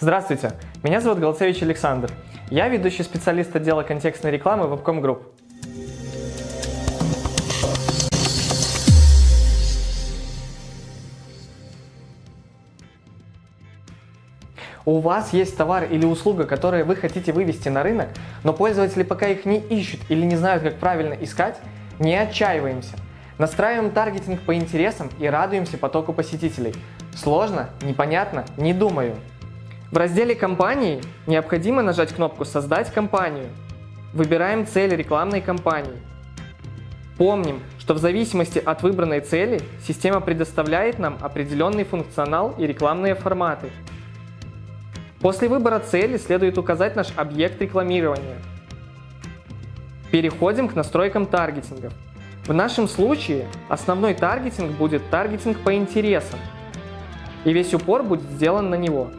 Здравствуйте, меня зовут Голцевич Александр. Я ведущий специалист отдела контекстной рекламы Webcom Group. У вас есть товар или услуга, которые вы хотите вывести на рынок, но пользователи пока их не ищут или не знают, как правильно искать, не отчаиваемся. Настраиваем таргетинг по интересам и радуемся потоку посетителей. Сложно? Непонятно? Не думаю. В разделе «Компании» необходимо нажать кнопку «Создать компанию». Выбираем цель рекламной кампании. Помним, что в зависимости от выбранной цели система предоставляет нам определенный функционал и рекламные форматы. После выбора цели следует указать наш объект рекламирования. Переходим к настройкам таргетинга. В нашем случае основной таргетинг будет таргетинг по интересам, и весь упор будет сделан на него.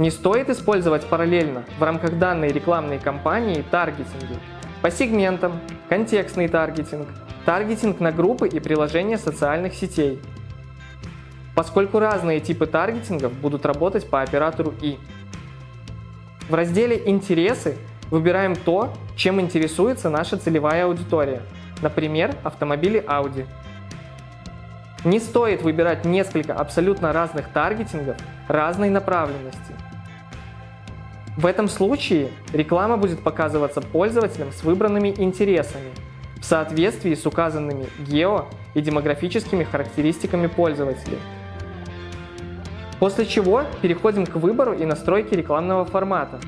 Не стоит использовать параллельно в рамках данной рекламной кампании таргетинги по сегментам, контекстный таргетинг, таргетинг на группы и приложения социальных сетей, поскольку разные типы таргетингов будут работать по оператору И. В разделе «Интересы» выбираем то, чем интересуется наша целевая аудитория, например, автомобили Audi. Не стоит выбирать несколько абсолютно разных таргетингов разной направленности. В этом случае реклама будет показываться пользователям с выбранными интересами в соответствии с указанными гео и демографическими характеристиками пользователей. После чего переходим к выбору и настройке рекламного формата.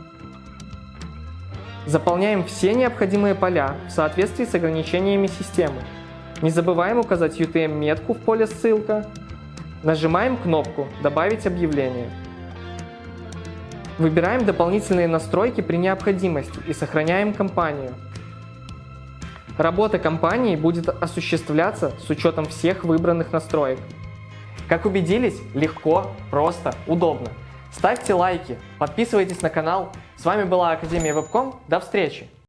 Заполняем все необходимые поля в соответствии с ограничениями системы. Не забываем указать UTM-метку в поле «Ссылка». Нажимаем кнопку «Добавить объявление». Выбираем дополнительные настройки при необходимости и сохраняем компанию. Работа компании будет осуществляться с учетом всех выбранных настроек. Как убедились, легко, просто, удобно. Ставьте лайки, подписывайтесь на канал. С вами была Академия Вебком. До встречи!